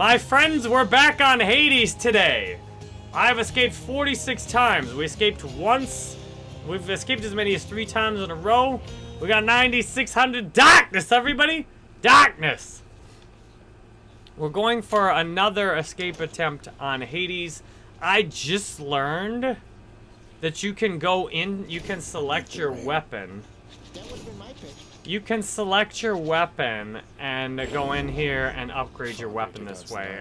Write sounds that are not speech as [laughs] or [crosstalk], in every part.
My friends, we're back on Hades today. I've escaped 46 times. We escaped once. We've escaped as many as three times in a row. We got 9,600 darkness, everybody. Darkness. We're going for another escape attempt on Hades. I just learned that you can go in, you can select your weapon. You can select your weapon and go in here and upgrade your weapon this way.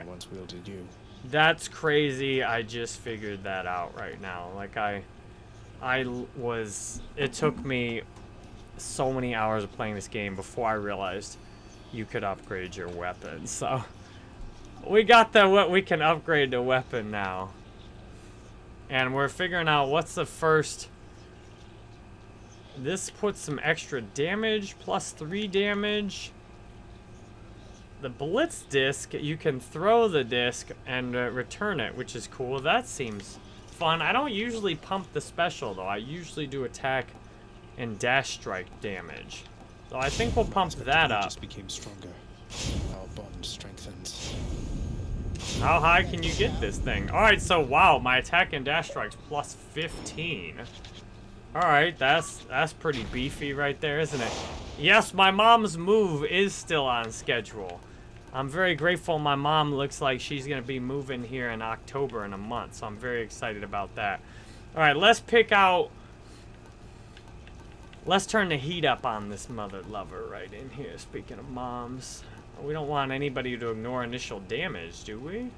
That's crazy. I just figured that out right now. Like I, I was, it took me so many hours of playing this game before I realized you could upgrade your weapon. So we got the what we can upgrade the weapon now. And we're figuring out what's the first this puts some extra damage, plus 3 damage. The Blitz disc, you can throw the disc and uh, return it, which is cool. That seems fun. I don't usually pump the special, though. I usually do attack and dash strike damage. So I think we'll pump that up. Just became stronger. Our bond strengthens. How high can you get this thing? Alright, so wow, my attack and dash strikes plus 15. Alright, that's that's pretty beefy right there, isn't it? Yes, my mom's move is still on schedule. I'm very grateful my mom looks like she's going to be moving here in October in a month, so I'm very excited about that. Alright, let's pick out... Let's turn the heat up on this mother lover right in here, speaking of moms. We don't want anybody to ignore initial damage, do we?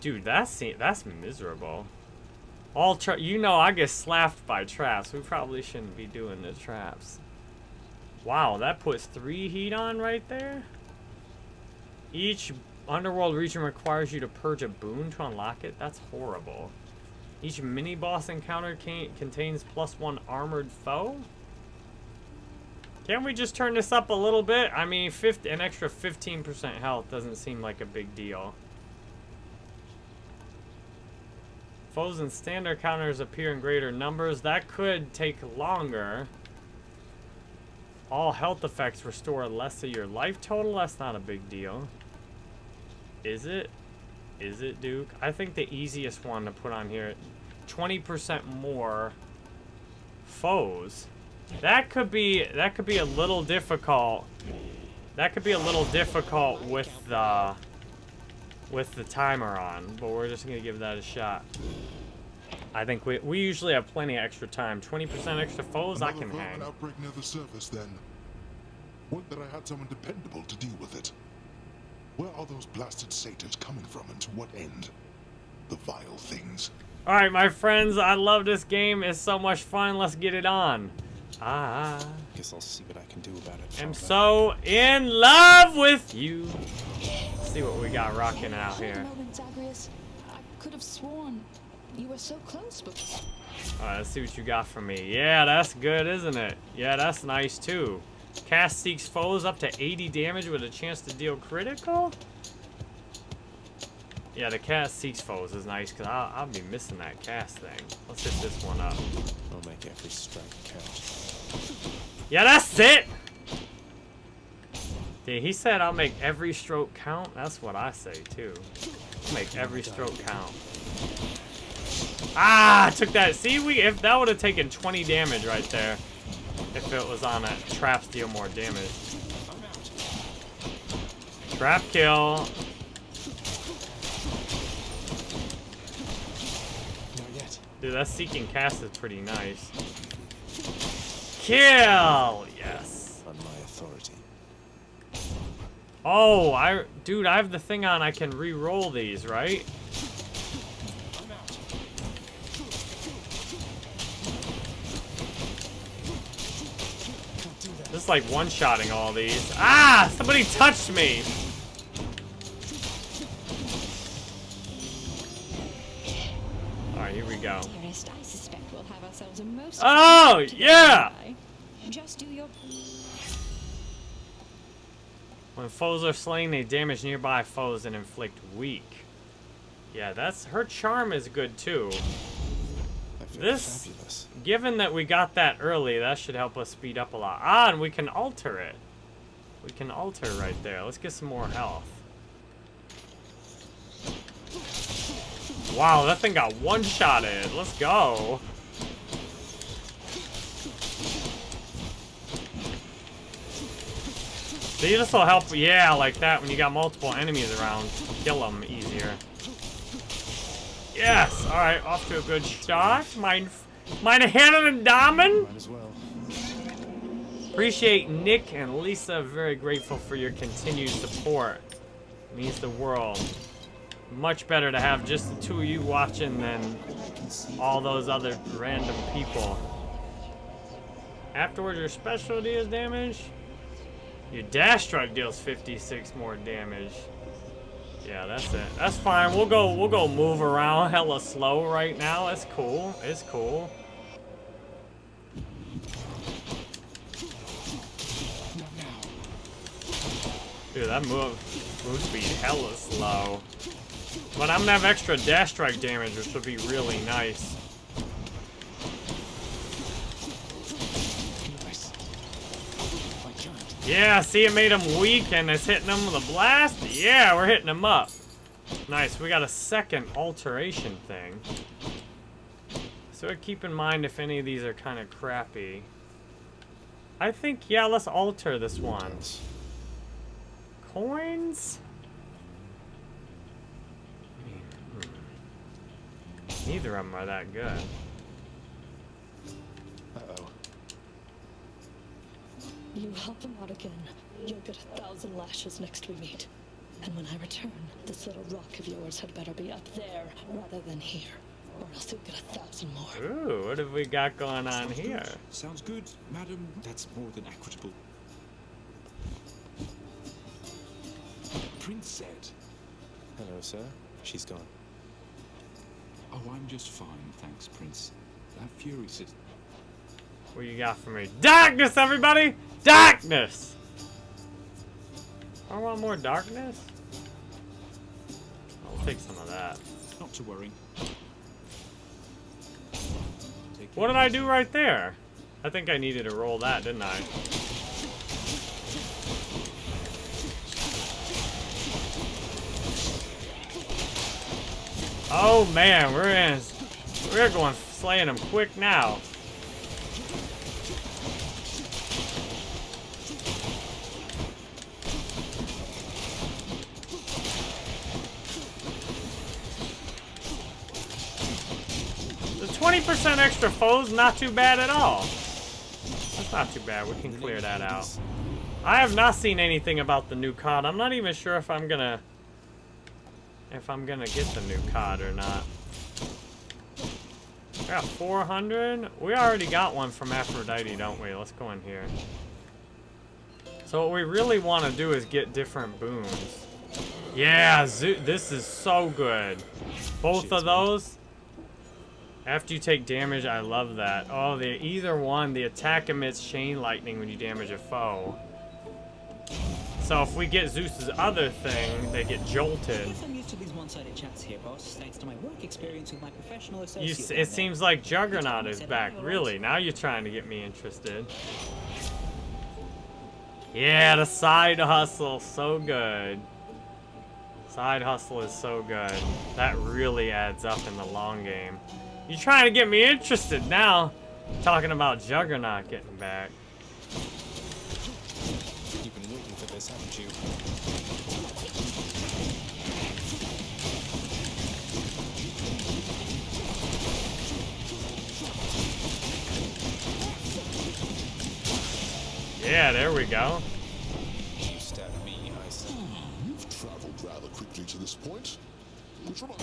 Dude, that's, that's miserable. All tra you know I get slapped by traps. We probably shouldn't be doing the traps. Wow, that puts three heat on right there. Each underworld region requires you to purge a boon to unlock it. That's horrible. Each mini-boss encounter contains plus one armored foe. Can't we just turn this up a little bit? I mean, 50, an extra 15% health doesn't seem like a big deal. Foes and standard counters appear in greater numbers. That could take longer. All health effects restore less of your life total. That's not a big deal. Is it? Is it, Duke? I think the easiest one to put on here, 20% more foes. That could be that could be a little difficult. That could be a little difficult with the with the timer on, but we're just going to give that a shot. I think we we usually have plenty of extra time. 20% extra foes, Another I can hang. outbreak near the surface, then. Would that I had someone dependable to deal with it. Where are those blasted satyrs coming from, and to what end? The vile things. All right, my friends, I love this game. It's so much fun. Let's get it on. Ah. Guess I'll see what I can do about it. I'm so in love with you. Let's see what we got rocking out here. I could have sworn you were so close, but Alright, let's see what you got for me. Yeah, that's good, isn't it? Yeah, that's nice too. Cast seeks foes up to 80 damage with a chance to deal critical? Yeah, the cast seeks foes is nice because I'll, I'll be missing that cast thing. Let's hit this one up. I'll make every strike count. Yeah, that's it! Dude, he said I'll make every stroke count. That's what I say too. Make every stroke count. Ah, I took that. See, we if that would have taken 20 damage right there. If it was on a traps deal more damage. Trap kill. Dude, that seeking cast is pretty nice. Kill! Yes. On my authority. Oh, I, dude, I have the thing on. I can re-roll these, right? Just like one-shotting all these. Ah! Somebody touched me! Alright, here we go. dearest, I suspect we'll have ourselves a most Oh, yeah! Just do your When foes are slain, they damage nearby foes and inflict weak. Yeah, that's her charm is good too. This- fabulous. Given that we got that early, that should help us speed up a lot. Ah, and we can alter it. We can alter right there. Let's get some more health. Wow, that thing got one-shotted. Let's go. This will help, yeah, like that, when you got multiple enemies around. Kill them easier. Yes! Alright, off to a good start. Mine, meine Herren and Damen! Might as well. Appreciate Nick and Lisa. Very grateful for your continued support. means the world. Much better to have just the two of you watching than all those other random people. Afterwards, your specialty is damage. Your dash strike deals 56 more damage. Yeah, that's it. That's fine. We'll go. We'll go move around hella slow right now. It's cool. It's cool. Dude, that move move speed hella slow. But I'm gonna have extra dash strike damage, which would be really nice. Nice. My giant. Yeah, see it made him weak and it's hitting him with a blast? Yeah, we're hitting him up. Nice, we got a second alteration thing. So keep in mind if any of these are kind of crappy. I think, yeah, let's alter this one. Coins? Mean, hmm. Neither of them are that good. Uh-oh. You help him out again. You'll get a thousand lashes next we meet. And when I return, this little rock of yours had better be up there rather than here. Or else you'll get a thousand more. Ooh, what have we got going on Sounds here? Good. Sounds good, madam. That's more than equitable. Prince said, Hello, sir. She's gone. "Oh, I'm just fine, thanks, Prince." That Fury says, What you got for me? Darkness, everybody! Darkness! I want more darkness? I'll take some of that. "Not to worry." What did I do right there? I think I needed to roll that, didn't I? Oh man, we're in. We're going slaying them quick now. The 20% extra foes, not too bad at all. That's not too bad. We can clear that out. I have not seen anything about the new COD. I'm not even sure if I'm gonna if I'm gonna get the new COD or not. We got 400. We already got one from Aphrodite, don't we? Let's go in here. So what we really want to do is get different boons. Yeah, this is so good. Both of those. After you take damage, I love that. Oh, the either one, the attack emits chain lightning when you damage a foe. So if we get Zeus's other thing, they get jolted. I'm used to these one-sided chats here, boss, thanks to my work experience with my professional associate. You, it seems like Juggernaut is back. Really? Now you're trying to get me interested. Yeah, the side hustle. So good. Side hustle is so good. That really adds up in the long game. You're trying to get me interested now. Talking about Juggernaut getting back. You've been waiting for this, haven't you? Yeah, there we go. You stabbed me, I see. You've hmm, traveled rather quickly to this point. Which reminds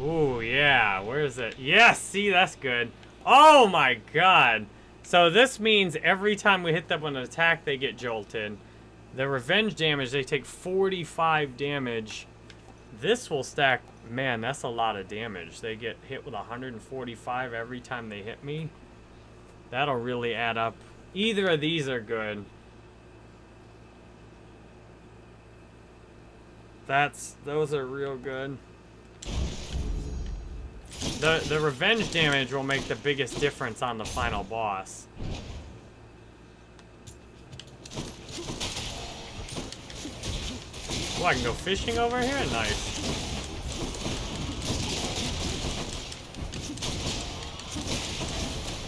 Ooh, yeah. Where is it? Yes, see, that's good. Oh my god. So this means every time we hit them with an attack, they get jolted. The revenge damage, they take 45 damage. This will stack... Man, that's a lot of damage. They get hit with 145 every time they hit me. That'll really add up. Either of these are good. That's... Those are real good. The, the revenge damage will make the biggest difference on the final boss. Oh, I can go fishing over here? Nice.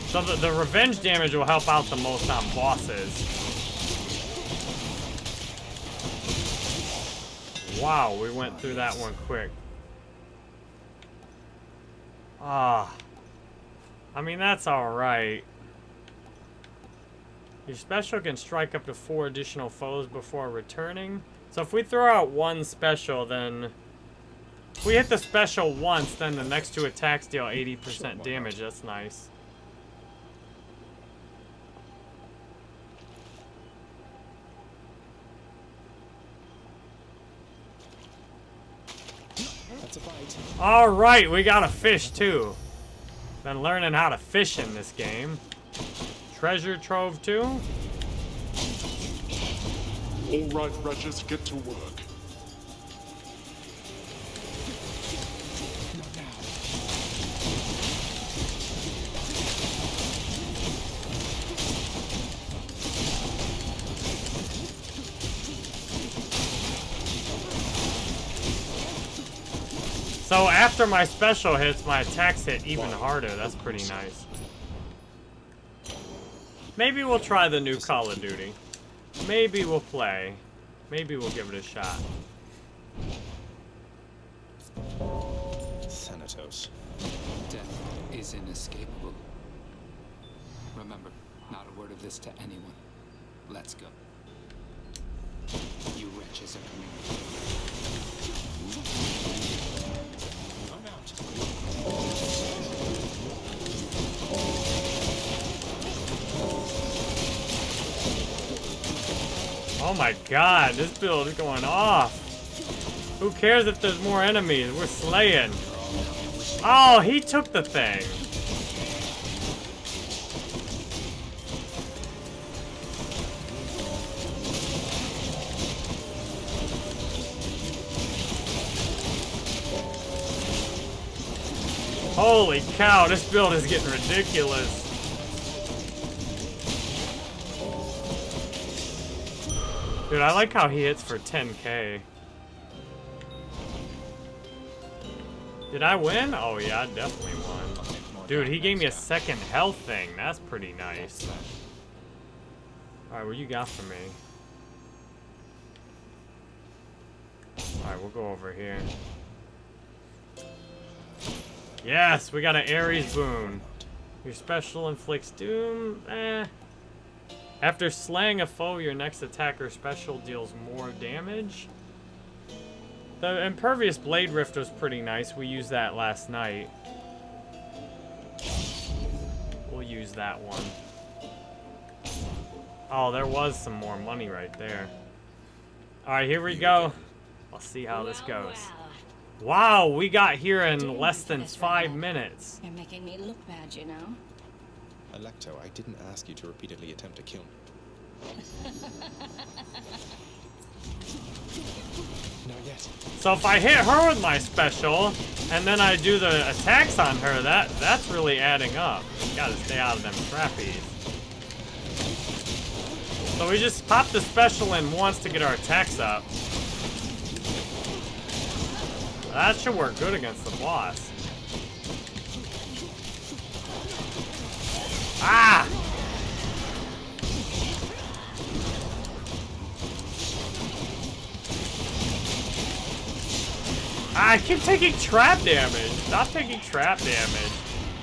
So the, the revenge damage will help out the most on bosses. Wow, we went through that one quick. Ah. I mean, that's alright. Your special can strike up to four additional foes before returning. So if we throw out one special, then... If we hit the special once, then the next two attacks deal 80% damage. That's nice. That's a bite. Alright, we got a fish too. Been learning how to fish in this game. Treasure trove too? All right, Regis, get to work. So after my special hits, my attacks hit even harder. That's pretty nice. Maybe we'll try the new Call of Duty. Maybe we'll play. Maybe we'll give it a shot. Thanatos. Death is inescapable. Remember, not a word of this to anyone. Let's go. You wretches are coming. Oh my god, this build is going off. Who cares if there's more enemies? We're slaying. Oh, he took the thing. Holy cow, this build is getting ridiculous. Dude, I like how he hits for 10k. Did I win? Oh yeah, I definitely won. Dude, he gave me a second health thing. That's pretty nice. Alright, what you got for me? Alright, we'll go over here. Yes, we got an Ares boon. Your special inflicts doom. Eh. After slaying a foe, your next attack or special deals more damage. The Impervious Blade Rift was pretty nice. We used that last night. We'll use that one. Oh, there was some more money right there. Alright, here we go. I'll see how this goes. Wow, we got here in less than five minutes. You're making me look bad, you know. Alecto, I didn't ask you to repeatedly attempt to kill me. [laughs] Not yet. So if I hit her with my special, and then I do the attacks on her, that that's really adding up. Gotta stay out of them trappies. So we just pop the special in once to get our attacks up. That should work good against the boss. Ah! I keep taking trap damage. Stop taking trap damage.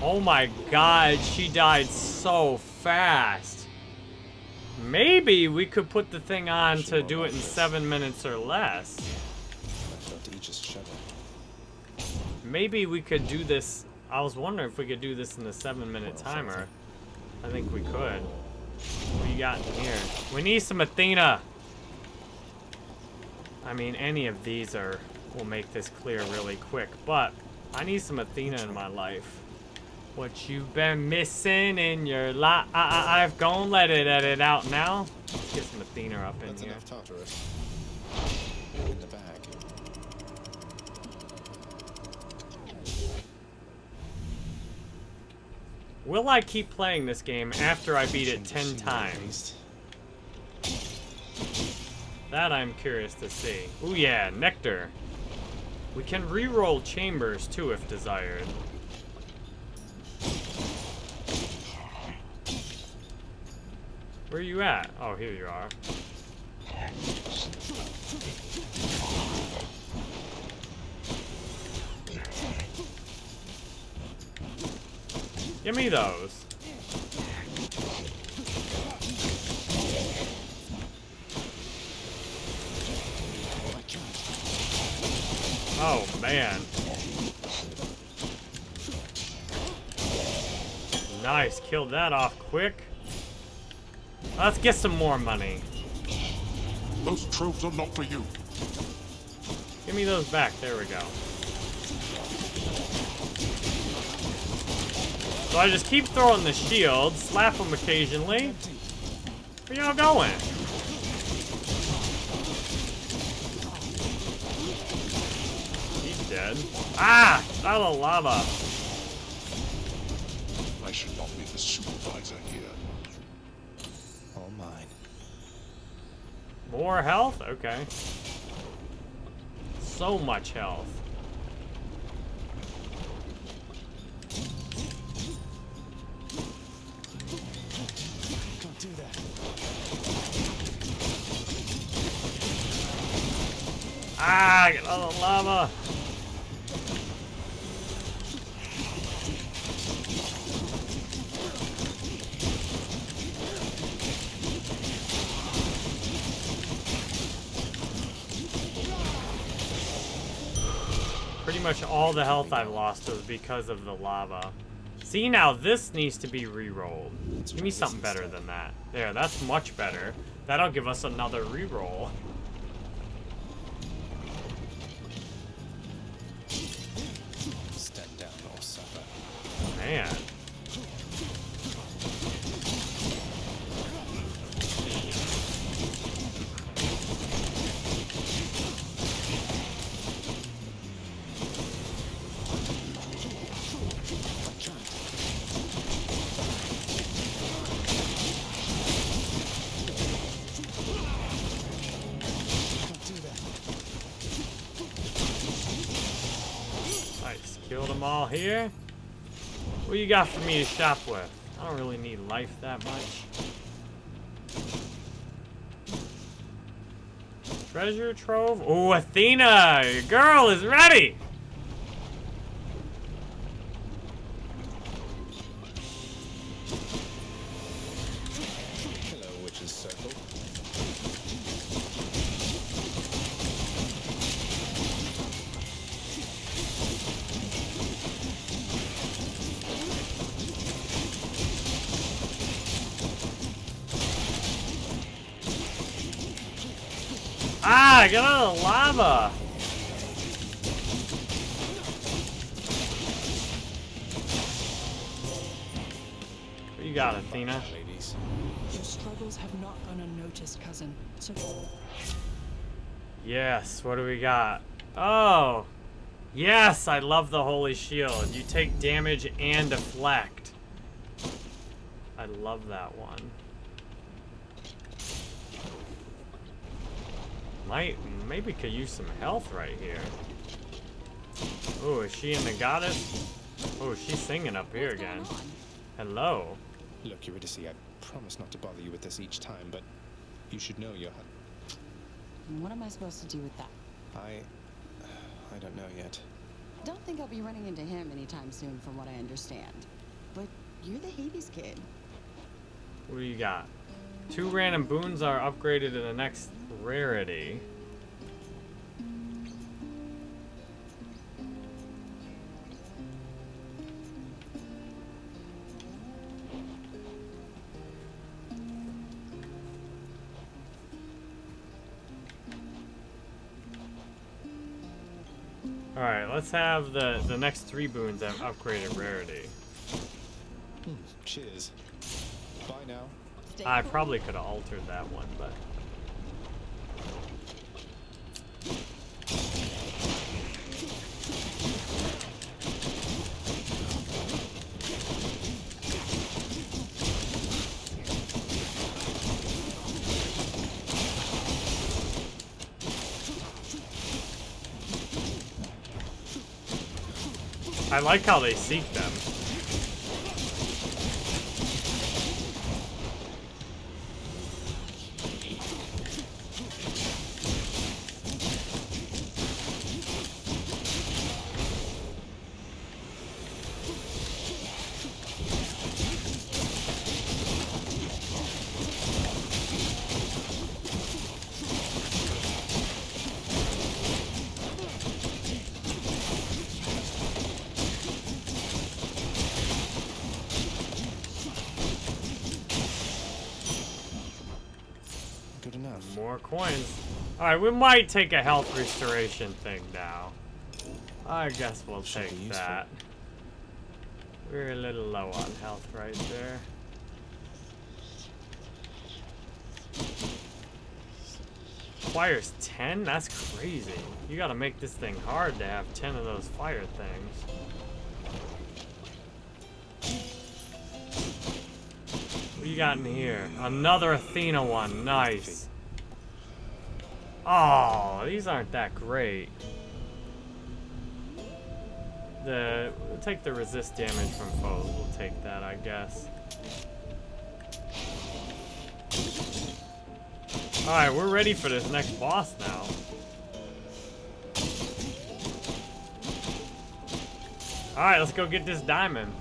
Oh my god, she died so fast. Maybe we could put the thing on to do it in seven minutes or less. Alecto, Aegis shudder. Maybe we could do this. I was wondering if we could do this in the seven minute timer. I think we could. What do you got in here? We need some Athena. I mean, any of these are will make this clear really quick, but I need some Athena in my life. What you've been missing in your life? I I've gone let it edit out now. Let's get some Athena up in That's here. enough Tartarus. In the bag. Will I keep playing this game after I beat it ten times? That I'm curious to see. Ooh yeah, nectar. We can re-roll chambers too if desired. Where are you at? Oh, here you are. Give me those. Oh, man. Nice, killed that off quick. Let's get some more money. Those tropes are not for you. Give me those back. There we go. So I just keep throwing the shield, slap them occasionally. Where y'all going? He's dead. Ah! Out of lava. I should not be the supervisor here. All mine. More health? Okay. So much health. Ah! Get the lava! Pretty much all the health I've lost was because of the lava. See, now this needs to be re-rolled. Give me something better than that. There, that's much better. That'll give us another re-roll. Man. Nice. Killed them all here. What you got for me to shop with? I don't really need life that much. Treasure trove? Oh, Athena! Your girl is ready! Struggles have not gone unnoticed, cousin. So Yes, what do we got? Oh! Yes, I love the Holy Shield. You take damage and deflect. I love that one. Might, maybe could use some health right here. Oh, is she in the goddess? Oh, she's singing up here again. Hello. Look, Eurydice, I promise not to bother you with this each time, but you should know your hu- What am I supposed to do with that? I... I don't know yet. Don't think I'll be running into him anytime soon, from what I understand. But you're the Hades kid. What do you got? Two random boons are upgraded to the next rarity. Alright, let's have the, the next three boons have upgraded rarity. Hmm, cheers. Bye now. I probably could have altered that one, but... I like how they seek them. Good enough. More coins. Alright, we might take a health restoration thing now. I guess we'll Should take that. We're a little low on health right there. Requires 10? That's crazy. You gotta make this thing hard to have 10 of those fire things. What you got in here? Another Athena one. Nice. Oh, these aren't that great. The we'll take the resist damage from foes. We'll take that, I guess. All right, we're ready for this next boss now. All right, let's go get this diamond.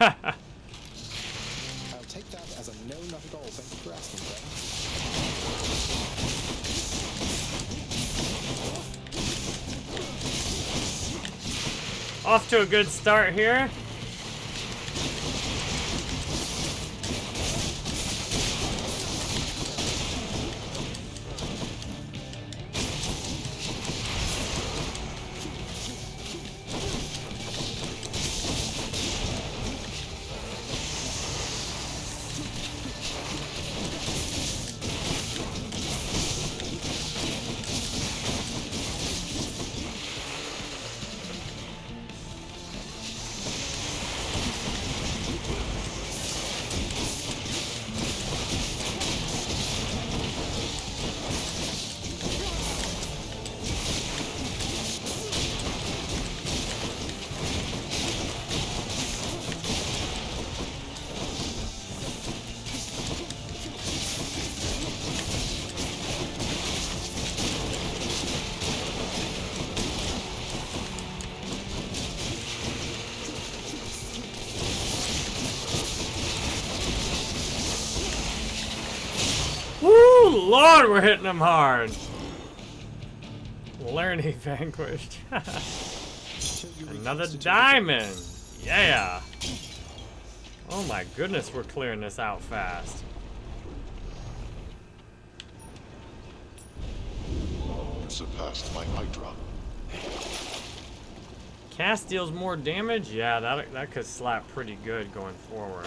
I'll take that as a no, not at all. Thank you for asking. Off to a good start here. We're hitting them hard. Learning [laughs] vanquished. Another diamond. Yeah. Oh my goodness, we're clearing this out fast. Surpassed my Hydra. Cast deals more damage? Yeah, that, that could slap pretty good going forward.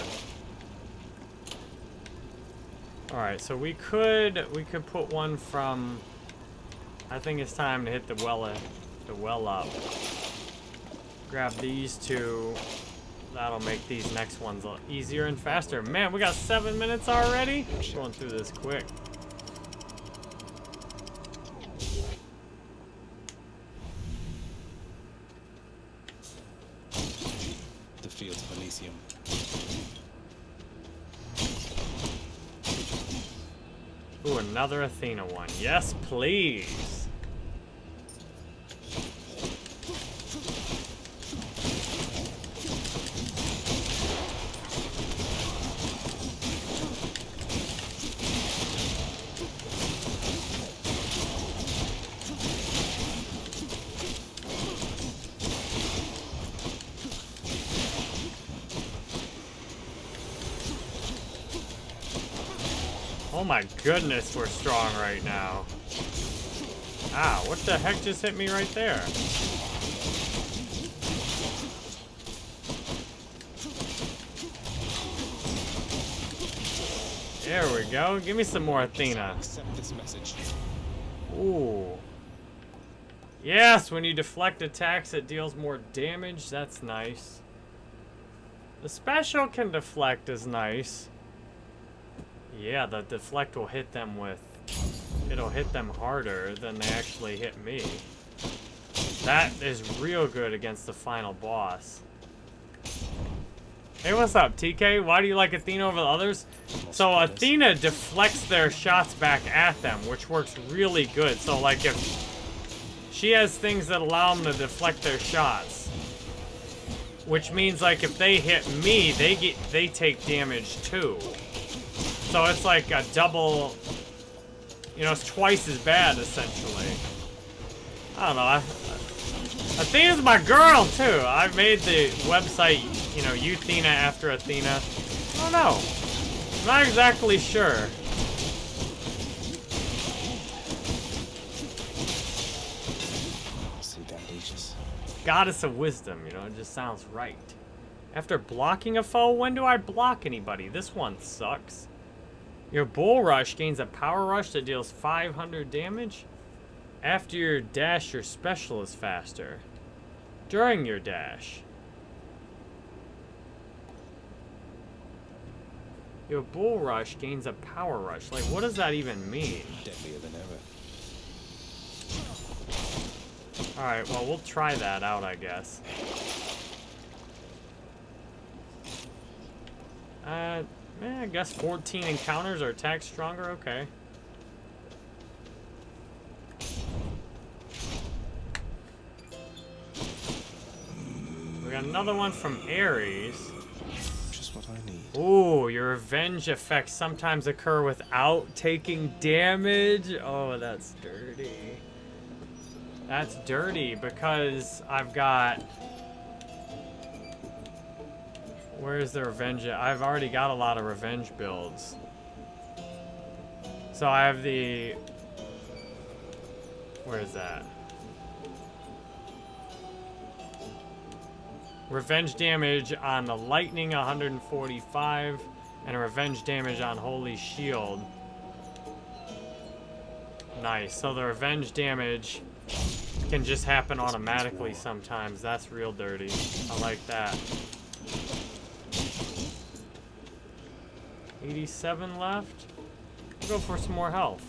Alright, so we could we could put one from I think it's time to hit the well uh, the well up. Grab these two. That'll make these next ones easier and faster. Man, we got seven minutes already? Going through this quick. The fields of Elysium. Ooh, another Athena one. Yes, please. Oh my goodness, we're strong right now. Ah, what the heck just hit me right there? There we go. Give me some more Athena. Accept this message. Ooh. Yes, when you deflect attacks, it deals more damage. That's nice. The special can deflect is nice. Yeah, the deflect will hit them with... It'll hit them harder than they actually hit me. That is real good against the final boss. Hey, what's up, TK? Why do you like Athena over the others? So Athena deflects their shots back at them, which works really good. So like if she has things that allow them to deflect their shots, which means like if they hit me, they get they take damage too. So it's like a double, you know, it's twice as bad essentially. I don't know. I, Athena's my girl too. I made the website, you know, Euthena after Athena. I don't know. I'm not exactly sure. Goddess of Wisdom, you know, it just sounds right. After blocking a foe, when do I block anybody? This one sucks. Your Bull Rush gains a Power Rush that deals 500 damage. After your dash, your special is faster. During your dash. Your Bull Rush gains a Power Rush. Like, what does that even mean? Deadlier than ever. Alright, well, we'll try that out, I guess. Uh, eh, I guess 14 encounters are attack stronger, okay. We got another one from Ares. Just what I need. Ooh, your revenge effects sometimes occur without taking damage. Oh, that's dirty. That's dirty because I've got... Where's the revenge? I've already got a lot of revenge builds. So I have the... Where is that? Revenge damage on the lightning 145 and revenge damage on holy shield. Nice. So the revenge damage can just happen automatically sometimes. That's real dirty. I like that. 87 left. We'll go for some more health.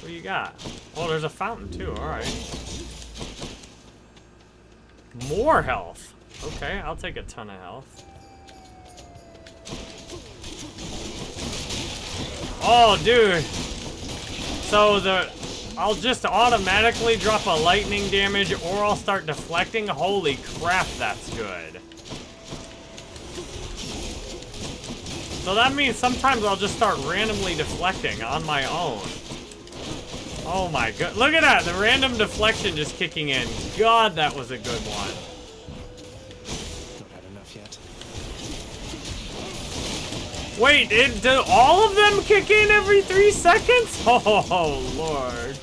What do you got? Oh, there's a fountain too. Alright. More health. Okay, I'll take a ton of health. Oh, dude. So the... I'll just automatically drop a lightning damage or I'll start deflecting. Holy crap, that's good. So that means sometimes I'll just start randomly deflecting on my own. Oh my god. Look at that. The random deflection just kicking in. God, that was a good one. Wait, it, do all of them kick in every three seconds? [laughs] Oh, Lord.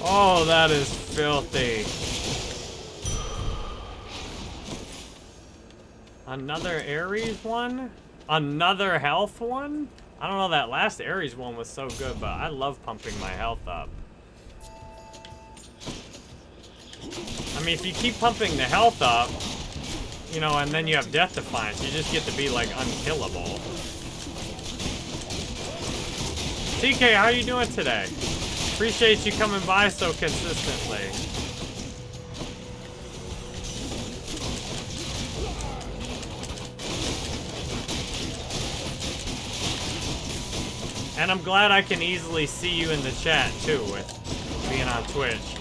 Oh, that is filthy. Another Ares one? Another health one? I don't know, that last Ares one was so good, but I love pumping my health up. I mean, if you keep pumping the health up, you know, and then you have Death Defiance, you just get to be, like, unkillable. TK, how are you doing today? Appreciate you coming by so consistently. And I'm glad I can easily see you in the chat, too, with being on Twitch.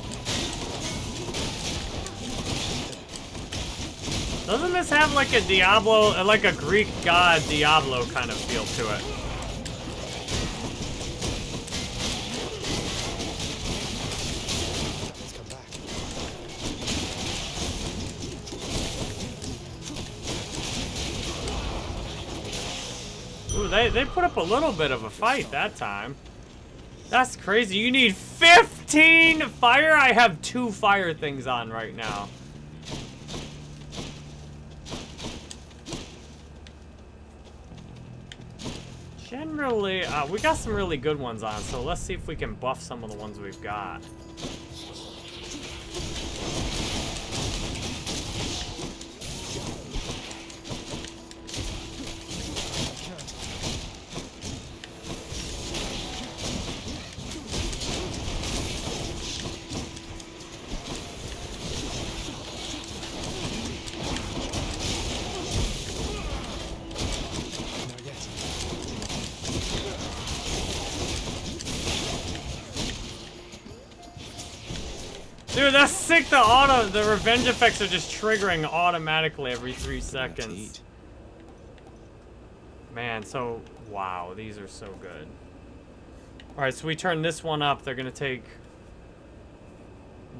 Doesn't this have like a Diablo, uh, like a Greek god Diablo kind of feel to it? Let's come back. Ooh, they, they put up a little bit of a fight that time. That's crazy. You need 15 fire? I have two fire things on right now. Generally, uh, we got some really good ones on, so let's see if we can buff some of the ones we've got. Sick. The auto, the revenge effects are just triggering automatically every three seconds. Man, so wow, these are so good. All right, so we turn this one up. They're gonna take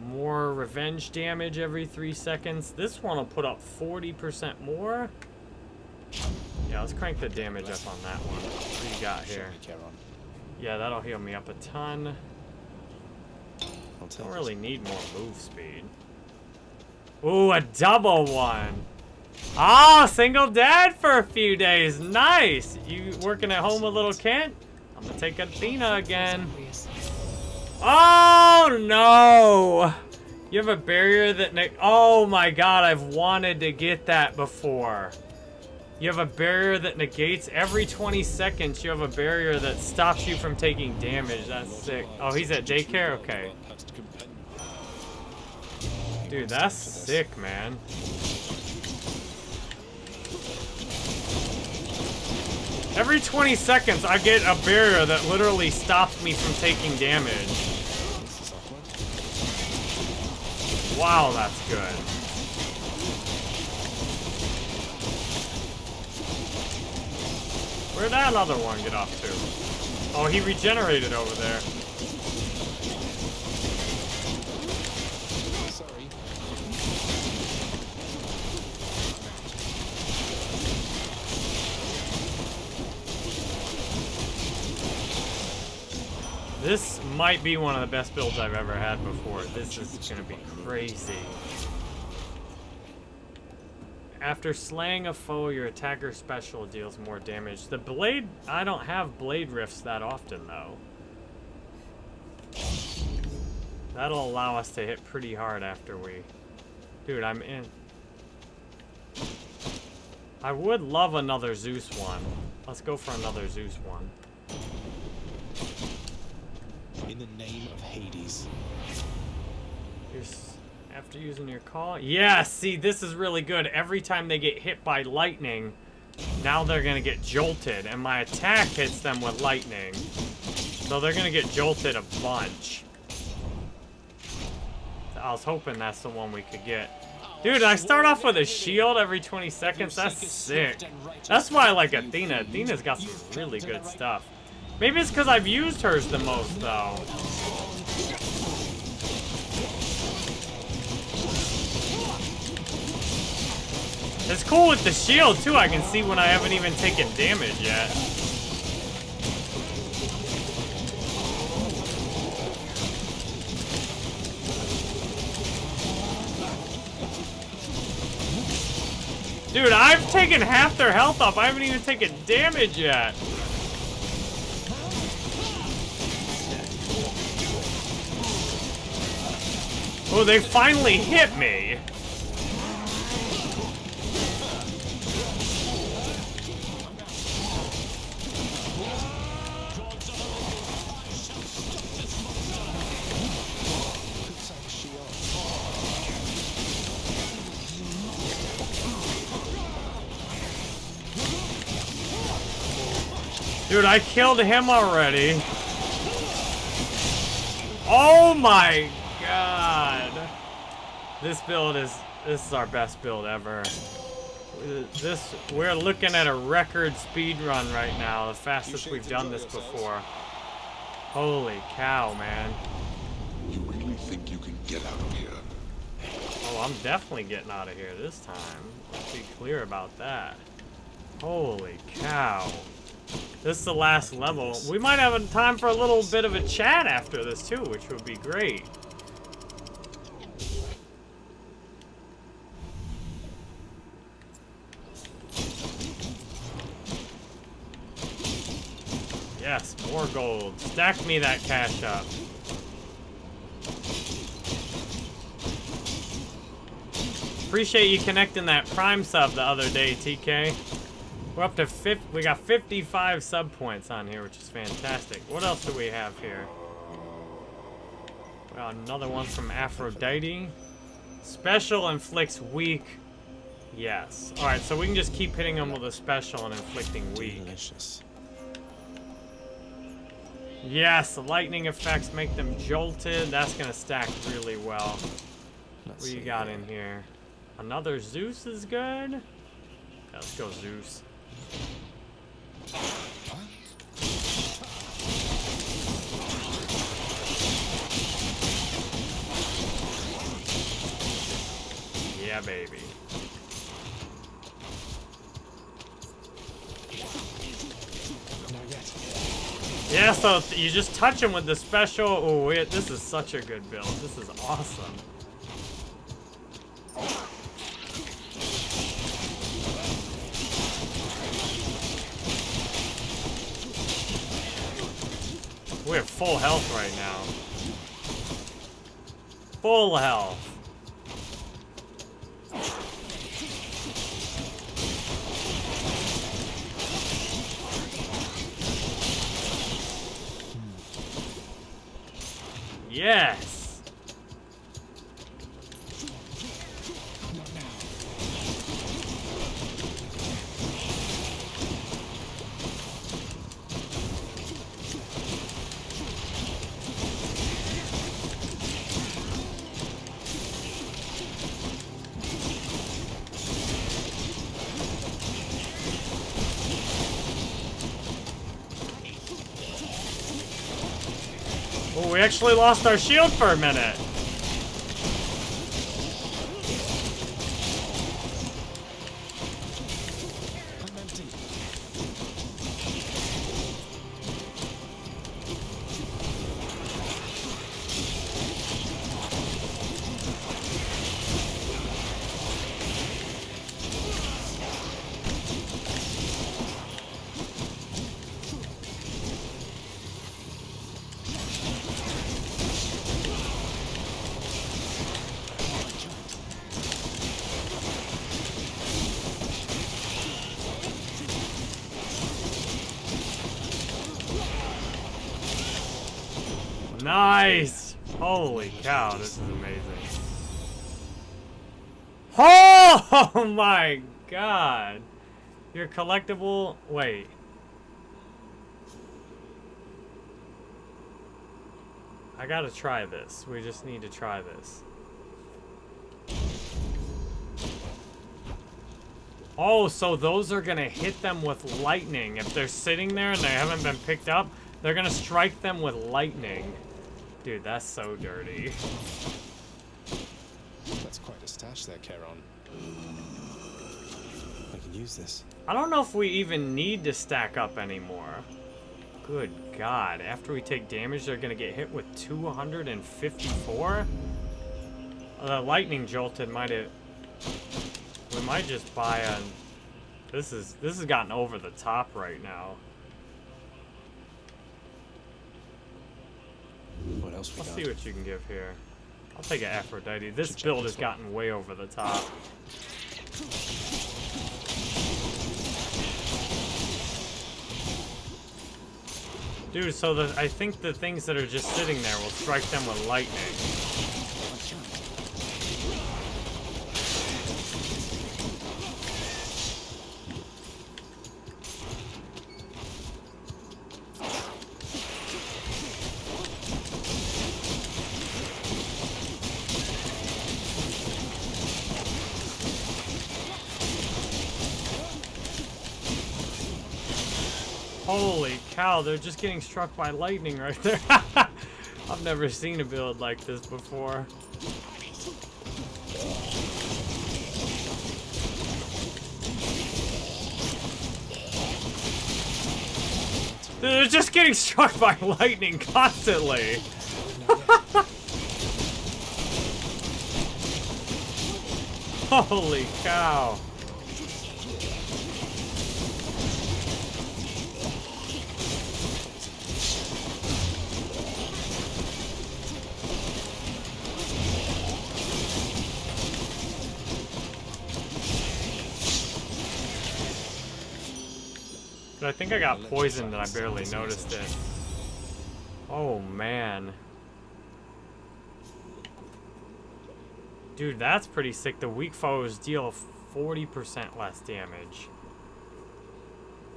more revenge damage every three seconds. This one will put up 40% more. Yeah, let's crank the damage up on that one. What do you got here? Yeah, that'll heal me up a ton. Don't really need more move speed. Ooh, a double one. Oh, single dad for a few days. Nice. You working at home with little Kent? I'm gonna take Athena again. Oh, no. You have a barrier that... Negates. Oh, my God. I've wanted to get that before. You have a barrier that negates every 20 seconds. You have a barrier that stops you from taking damage. That's sick. Oh, he's at daycare? Okay. Dude, that's sick, man. Every 20 seconds, I get a barrier that literally stops me from taking damage. Wow, that's good. Where'd that other one get off to? Oh, he regenerated over there. This might be one of the best builds I've ever had before. This is gonna be crazy. After slaying a foe, your attacker special deals more damage. The blade, I don't have blade rifts that often though. That'll allow us to hit pretty hard after we... Dude, I'm in. I would love another Zeus one. Let's go for another Zeus one. In the name of Hades. Here's after using your call. Yeah, see, this is really good. Every time they get hit by lightning, now they're gonna get jolted, and my attack hits them with lightning. So they're gonna get jolted a bunch. I was hoping that's the one we could get. Dude, I start off with a shield every 20 seconds. That's sick. That's why I like Athena. Athena's got some really good stuff. Maybe it's because I've used hers the most, though. It's cool with the shield, too. I can see when I haven't even taken damage yet. Dude, I've taken half their health off. I haven't even taken damage yet. Oh, they finally hit me. Dude, I killed him already. Oh my god. This build is, this is our best build ever. This, we're looking at a record speed run right now, the fastest we've done this before. Holy cow, man. You really think you can get out of here? Oh, I'm definitely getting out of here this time. Let's be clear about that. Holy cow. This is the last level. We might have time for a little bit of a chat after this too, which would be great. Yes, more gold. Stack me that cash up. Appreciate you connecting that Prime sub the other day, TK. We're up to 50, we got 55 sub points on here, which is fantastic. What else do we have here? Well, another one from Aphrodite. Special inflicts weak. Yes. Alright, so we can just keep hitting them with a special and inflicting weak. Delicious. Yes, the lightning effects make them jolted. That's gonna stack really well. Let's What you got in here? Another Zeus is good. Yeah, let's go Zeus. Yeah, baby. Yeah, so you just touch him with the special. Oh, wait, this is such a good build. This is awesome. We have full health right now. Full health. Yes. We actually lost our shield for a minute. Your collectible. Wait. I gotta try this. We just need to try this. Oh, so those are gonna hit them with lightning. If they're sitting there and they haven't been picked up, they're gonna strike them with lightning. Dude, that's so dirty. That's quite a stash there, Charon. I can use this. I don't know if we even need to stack up anymore. Good God. After we take damage, they're going to get hit with 254? Uh, the lightning jolted might have... We might just buy a... This is this has gotten over the top right now. What else we Let's got? see what you can give here. I'll take an Aphrodite. This build has gotten way over the top. Dude, so the, I think the things that are just sitting there will strike them with lightning. Cow, they're just getting struck by lightning right there. [laughs] I've never seen a build like this before. They're just getting struck by [laughs] lightning constantly. [laughs] Holy cow. I think I got poisoned and I barely noticed it. Oh man. Dude, that's pretty sick. The weak foes deal 40% less damage.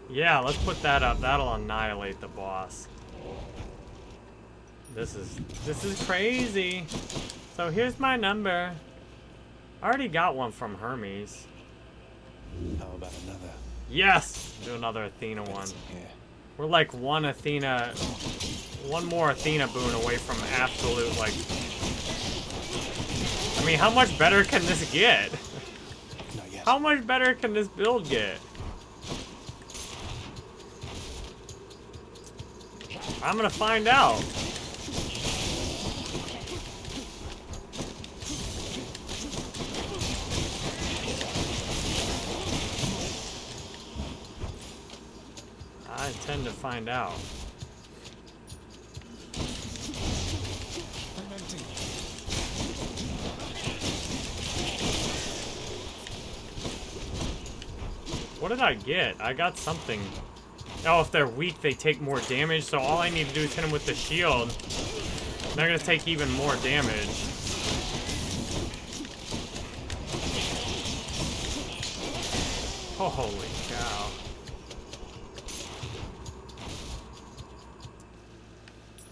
Yeah, let's put that up. That'll annihilate the boss. This is this is crazy. So here's my number. I already got one from Hermes. How about another? Yes! Do another Athena one. We're like one Athena, one more Athena boon away from absolute, like... I mean, how much better can this get? How much better can this build get? I'm gonna find out. I intend to find out. What did I get? I got something. Oh, if they're weak, they take more damage, so all I need to do is hit them with the shield. They're gonna take even more damage. Oh, Holy cow.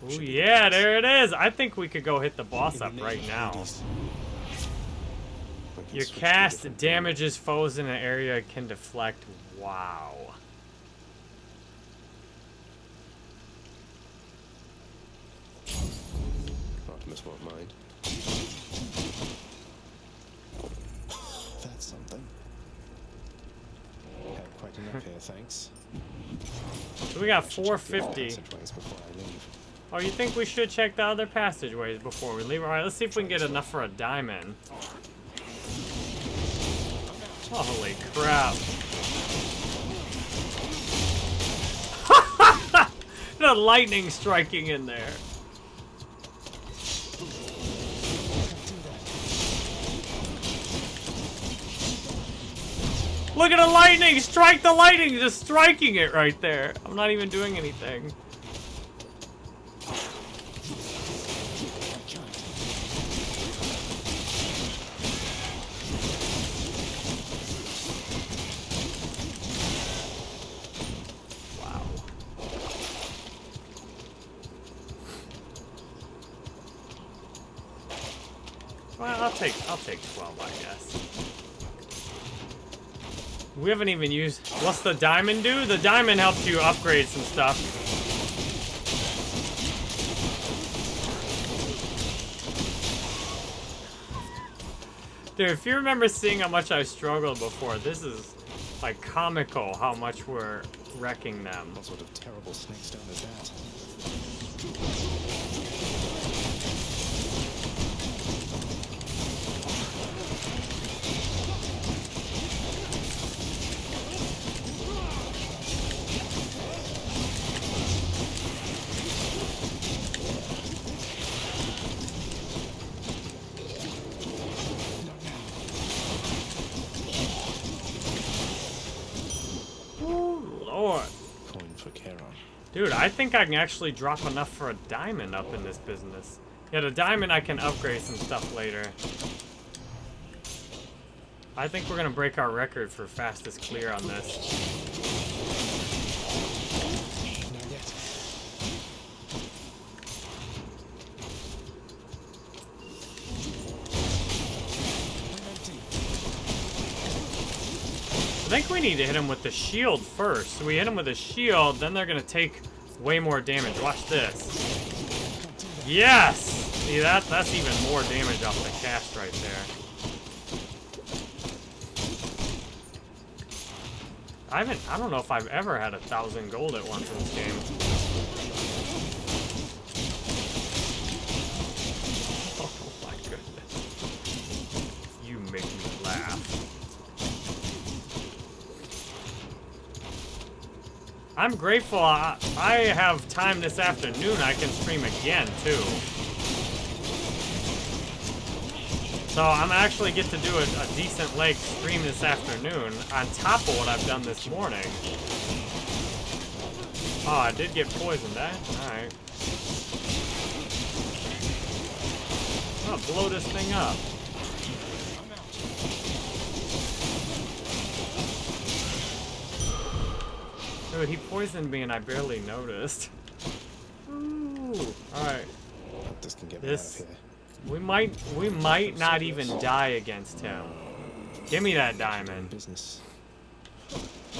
Ooh, Should be yeah, there it is. I think we could go hit the boss up right now. Hades. We can Your cast damages foes in an area can deflect. Wow. mode. Optimus won't mind. That's something. Have quite enough [laughs] here, thanks. So we got I should check the other 450. Oh, you think we should check the other passageways before we leave? Alright, let's see if we can get enough for a diamond. Holy crap. [laughs] the lightning striking in there. Look at the lightning! Strike the lightning! Just striking it right there. I'm not even doing anything. Wow. Well, I'll take I'll take 12, I guess. We haven't even used what's the diamond do? The diamond helps you upgrade some stuff. Dude, if you remember seeing how much I struggled before, this is like comical how much we're wrecking them. What sort of terrible snake stone is that? Dude, I think I can actually drop enough for a diamond up in this business. Yeah, the diamond I can upgrade some stuff later. I think we're gonna break our record for fastest clear on this. Not yet. I'm empty. I think we need to hit him with the shield first. So we hit him with a shield, then they're gonna take way more damage. Watch this. Yes! See that? That's even more damage off the cast right there. I haven't, I don't know if I've ever had a thousand gold at once in this game. Oh my goodness. You make me laugh. I'm grateful I, I have time this afternoon. I can stream again, too. So I'm actually get to do a, a decent leg stream this afternoon on top of what I've done this morning. Oh, I did get poisoned, eh? Alright. I'm gonna blow this thing up. Dude, he poisoned me and I barely noticed. Ooh. Alright. Sectors can get This- me out of here. We might we might not even die against him. Give me that diamond. Business.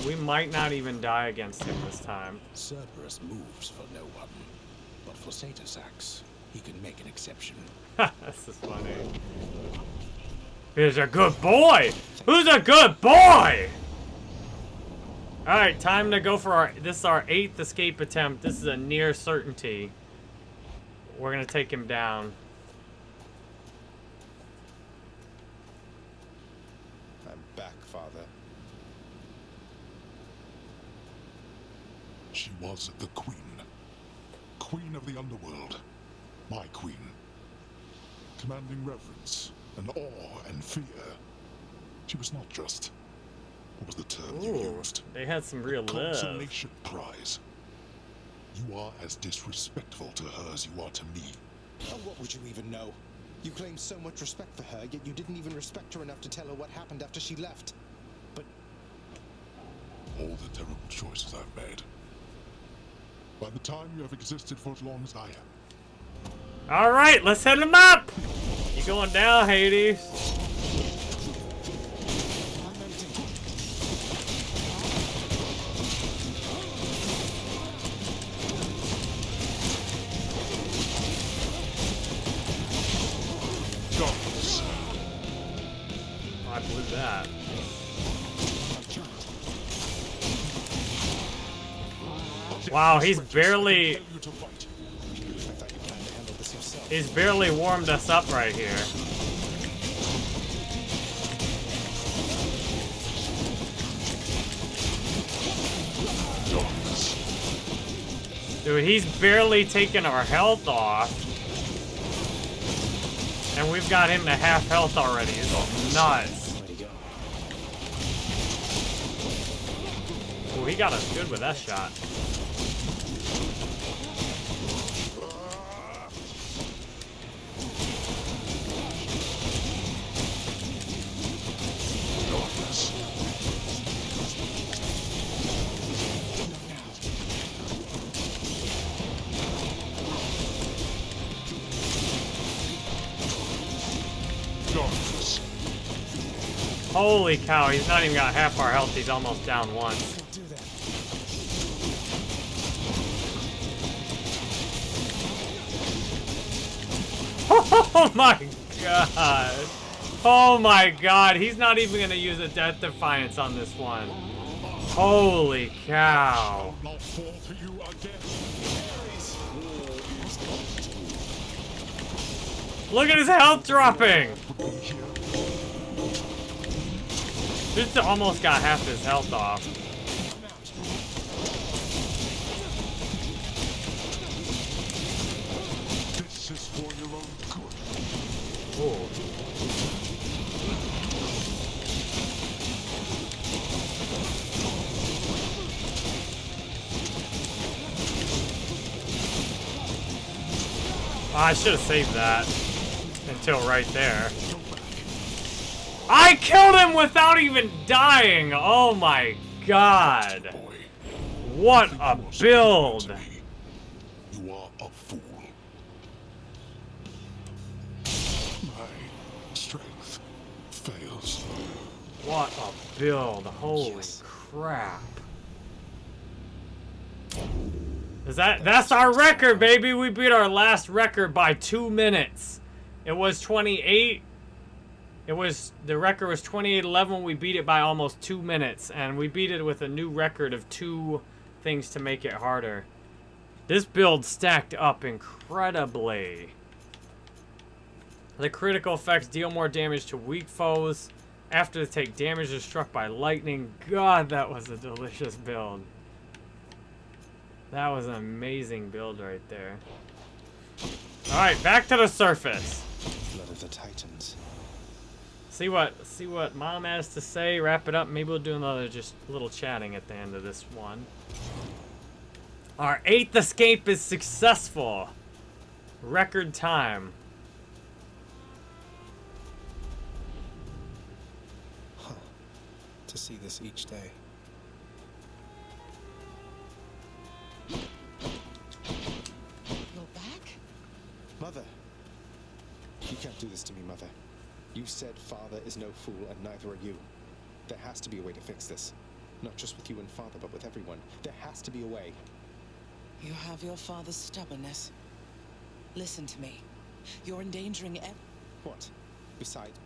We might not even die against him this time. Cerberus moves for no one, but for Satasax, he can make an exception. [laughs] this is funny. He's a good boy. Who's a good boy? All right, time to go for our. This is our eighth escape attempt. This is a near certainty. We're gonna take him down. I'm back, Father. She was the queen. Queen of the underworld. My queen. Commanding reverence and awe and fear. She was not just. What was the term you used? they had some real love. Consolation prize. You are as disrespectful to her as you are to me. Oh, what would you even know? You claim so much respect for her, yet you didn't even respect her enough to tell her what happened after she left. But All the terrible choices I've made. By the time you have existed for as long as I have, All right, let's hit him up. You going down, Hades? Handle he's barely... He's barely warmed us up right here. Dude, he's barely taken our health off. And we've got him to half health already. It's nuts. Where'd he go? Oh, he got us good with that shot. Holy cow, he's not even got half our health. He's almost down that. [laughs] Oh my god. Oh my god. He's not even going to use a Death Defiance on this one. Holy cow. Look at his health dropping. Would be here. Just almost got half his health off. This is for your own good. Oh, I should have saved that until right there. I killed him without even dying. Oh my god. What a you are superior build. You are a fool. My strength fails. What a build. Holy crap. Is that that's our record, baby? We beat our last record by two minutes. It was 28. It was the record was 28-11. We beat it by almost two minutes, and we beat it with a new record of two things to make it harder. This build stacked up incredibly. The critical effects deal more damage to weak foes after take damage or struck by lightning. God, that was a delicious build. That was an amazing build right there. Alright, back to the surface. Blood of the Titans. See what see what mom has to say, wrap it up. Maybe we'll do another just little chatting at the end of this one. Our eighth escape is successful. Record time. Huh. To see this each day. Said father is no fool, and neither are you. There has to be a way to fix this. Not just with you and father, but with everyone. There has to be a way. You have your father's stubbornness. Listen to me. You're endangering ev- What? Besides,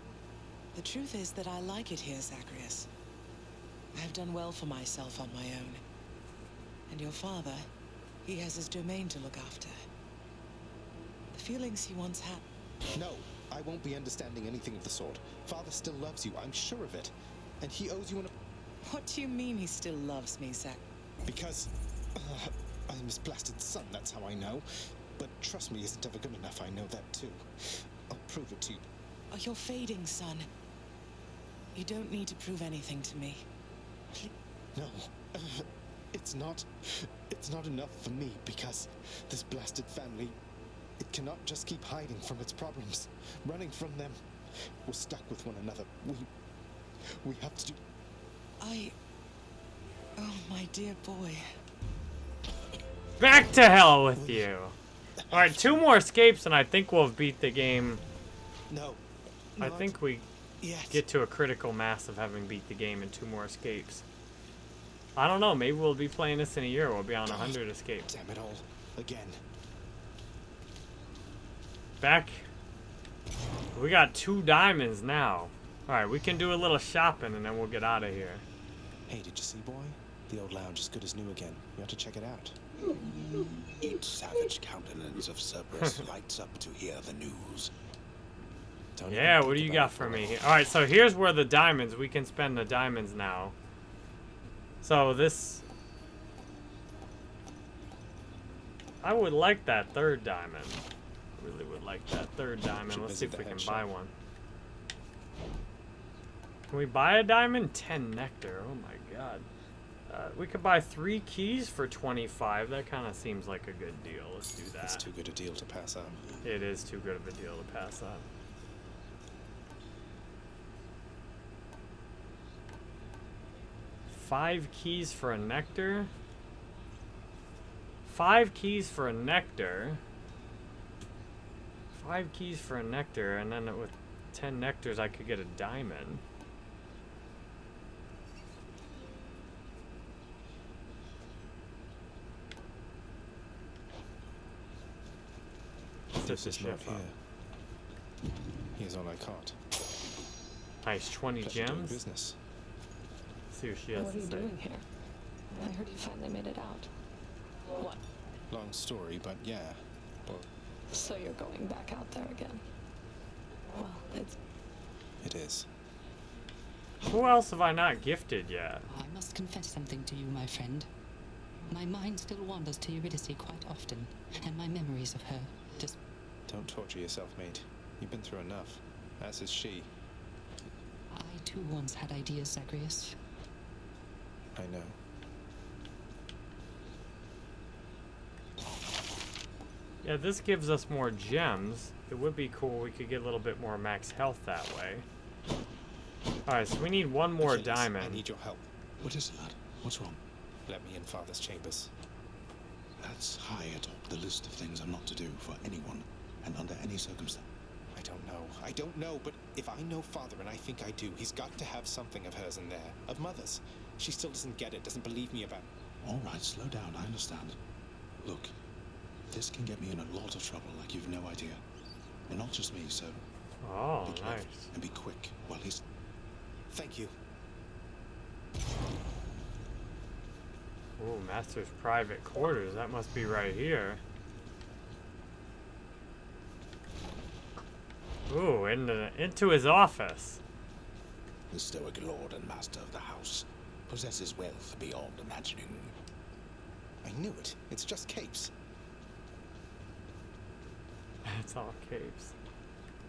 The truth is that I like it here, Zagreus. I have done well for myself on my own. And your father, he has his domain to look after. The feelings he once had. no, I won't be understanding anything of the sort. Father still loves you, I'm sure of it. And he owes you an... What do you mean he still loves me, Zach? Because... Uh, I'm his blasted son, that's how I know. But trust me isn't ever good enough, I know that too. I'll prove it to you. Oh, you're fading, son. You don't need to prove anything to me. No, uh, it's not. It's not enough for me because this blasted family. It cannot just keep hiding from its problems, running from them. We're stuck with one another. We. We have to do. I. Oh, my dear boy. Back to hell with you. Alright, two more escapes and I think we'll have beat the game. No. I think we yet. get to a critical mass of having beat the game in two more escapes. I don't know, maybe we'll be playing this in a year. We'll be on 100 ah, escapes. Damn it all. Again. Back. We got two diamonds now. Alright, we can do a little shopping and then we'll get out of here. Hey, did you see, boy? The old lounge is good as new again. You have to check it out. Each savage countenance of Cerberus [laughs] lights up to hear the news. Don't Yeah, what do you got for me Alright, so here's where the diamonds, we can spend the diamonds now. So this... I would like that third diamond. Really would like that third diamond. Should Let's see if we can head buy one. Can we buy a diamond? 10 nectar. Oh my god. Uh, we could buy three keys for 25. That kind of seems like a good deal. Let's do that. It's too good a deal to pass up. It is too good of a deal to pass up. Five keys for a nectar? Five keys for a nectar? Five keys for a nectar, and then with ten nectars I could get a diamond. This is not chef up. here. Here's all I caught. Nice, 20 Pleasure gems. business. see what she has What to are you say. doing here? I heard you finally made it out. What? Long story, but yeah. Well, So you're going back out there again? Well, it's it is. Who else have I not gifted yet? I must confess something to you, my friend. My mind still wanders to Eurydice quite often, and my memories of her just Don't torture yourself, mate. You've been through enough. As has she. I too once had ideas, Zagreus. I know. Yeah, this gives us more gems. It would be cool we could get a little bit more max health that way. Alright, so we need one more Achilles, diamond. I need your help. What is it, lad? What's wrong? Let me in Father's chambers. That's high atop the list of things I'm not to do for anyone, and under any circumstance. I don't know. I don't know, but if I know Father, and I think I do, he's got to have something of hers in there. Of Mother's. She still doesn't get it, doesn't believe me about All right, slow down. I understand. Look, this can get me in a lot of trouble, like you've no idea. And not just me, so Oh, be nice. and be quick while he's. Thank you. Ooh, Master's private quarters. That must be right here. Ooh, into, into his office. The stoic lord and master of the house possesses wealth beyond imagining. I knew it. It's just capes. It's all caves.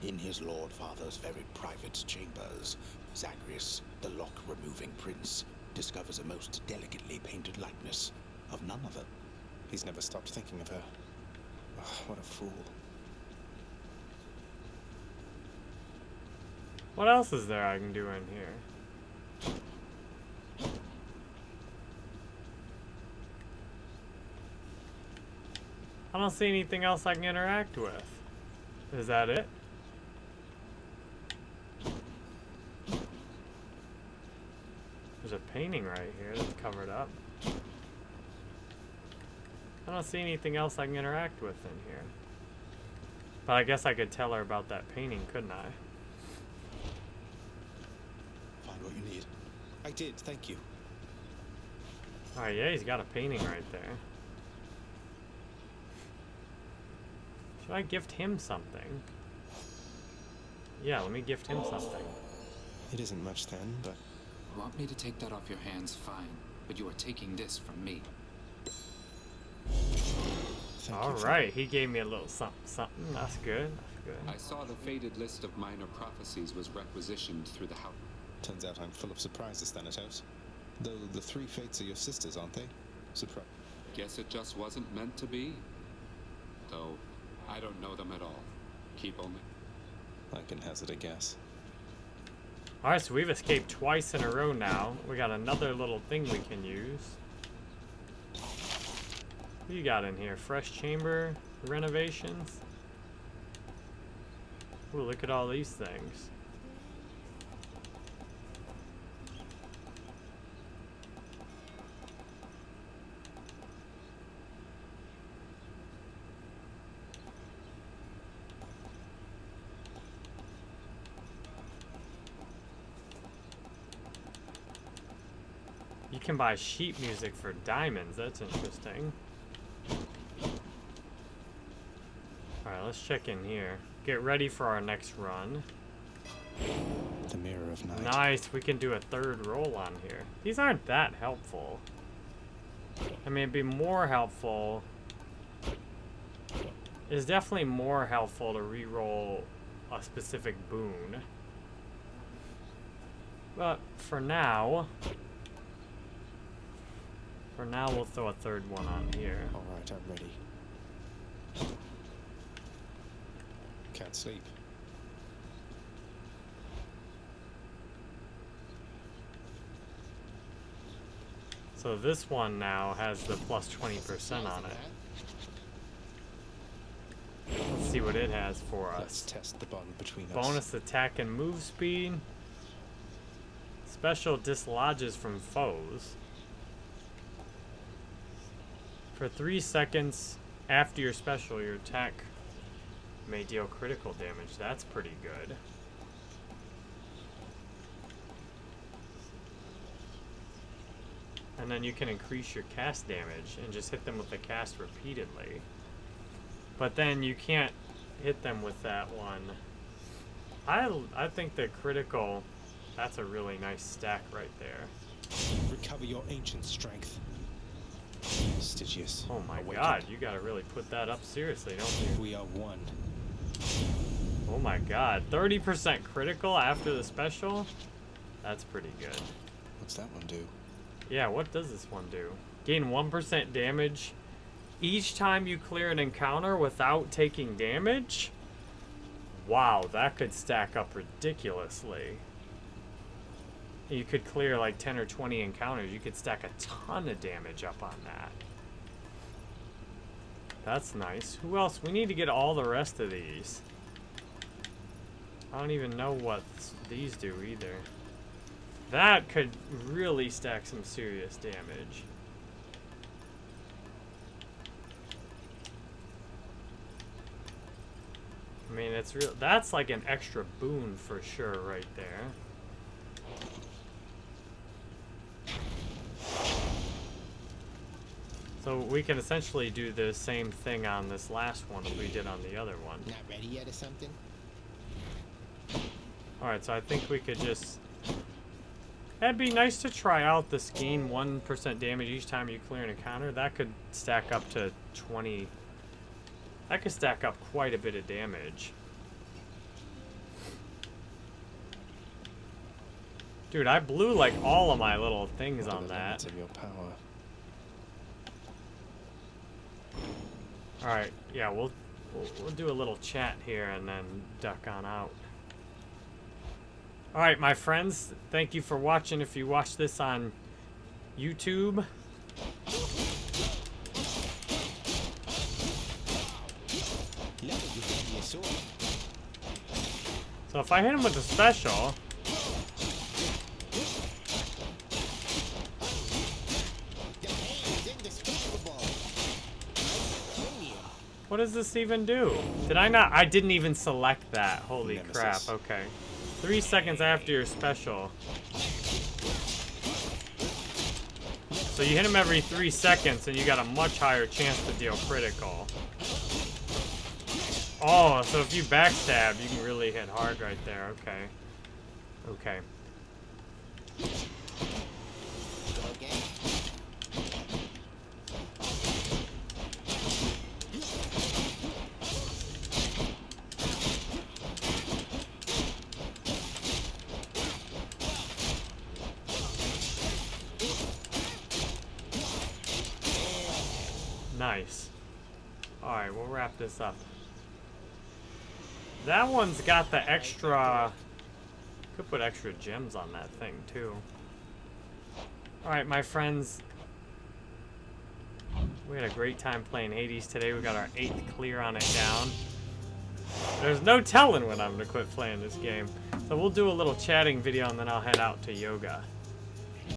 In his lord father's very private chambers, Zagreus, the lock-removing prince, discovers a most delicately painted likeness of none other. He's never stopped thinking of her. Ugh, what a fool. What else is there I can do in here? I don't see anything else I can interact with. Is that it? There's a painting right here that's covered up. I don't see anything else I can interact with in here. But I guess I could tell her about that painting, couldn't I? Find what you need. I did, thank you. Alright, yeah, he's got a painting right there. Should I gift him something? Yeah, let me gift him something. It isn't much then, but Want me to take that off your hands? Fine. But you are taking this from me. thank All you. for- right, he gave me a little something, something. That's good. That's good. I saw the faded list of minor prophecies was requisitioned through the house. Turns out I'm full of surprises, Thanatos. Though the three fates are your sisters, aren't they? Surprise. Guess it just wasn't meant to be. Though, I don't know them at all. Keep only. I can hazard a guess. Alright, so we've escaped twice in a row now. We got another little thing we can use. What you got in here? Fresh chamber renovations? Ooh, look at all these things. Can buy sheet music for diamonds. That's interesting. Alright, let's check in here. Get ready for our next run. The Mirror of Night. Nice, we can do a third roll on here. These aren't that helpful. I mean, it'd be more helpful. It's definitely more helpful to re-roll a specific boon. But for now, for now we'll throw a third one on here. All right, I'm ready. Can't sleep. So this one now has the plus 20% on it. Let's see what it has for us. Let's test the bond between us. Bonus attack and move speed. Special dislodges from foes. For three seconds after your special, your attack may deal critical damage. That's pretty good. And then you can increase your cast damage and just hit them with the cast repeatedly. But then you can't hit them with that one. I, I think the critical, that's a really nice stack right there. Recover your ancient strength. Stygius. Oh my awakened. god, you gotta really put that up seriously, don't you? We are one. Oh my god, 30% critical after the special? That's pretty good. What's that one do? Yeah, what does this one do? Gain 1% damage each time you clear an encounter without taking damage? Wow, that could stack up ridiculously. You could clear like 10 or 20 encounters. You could stack a ton of damage up on that. That's nice. Who else? We need to get all the rest of these. I don't even know what these do either. That could really stack some serious damage. I mean, it's real. That's like an extra boon for sure, right there. So we can essentially do the same thing on this last one as we did on the other one. Not ready yet or something? Alright, so I think we could just... That'd be nice to try out this gain 1% damage each time you clear an encounter. That could stack up to 20... That could stack up quite a bit of damage. Dude, I blew like all of my little things on that. of your power? Alright, yeah, we'll, we'll we'll do a little chat here and then duck on out. Alright, my friends, thank you for watching. If you watch this on YouTube, so if I hit him with a special, What does this even do? Did I not? I didn't even select that. Holy Nemesis. crap. Okay. Three seconds after your special. So you hit him every three seconds and you got a much higher chance to deal critical. Oh, so if you backstab, you can really hit hard right there. Okay. Okay. This up. That one's got the extra... Could put extra gems on that thing, too. Alright, my friends. We had a great time playing Hades today. We got our eighth clear on it down. There's no telling when I'm going to quit playing this game. So we'll do a little chatting video and then I'll head out to yoga.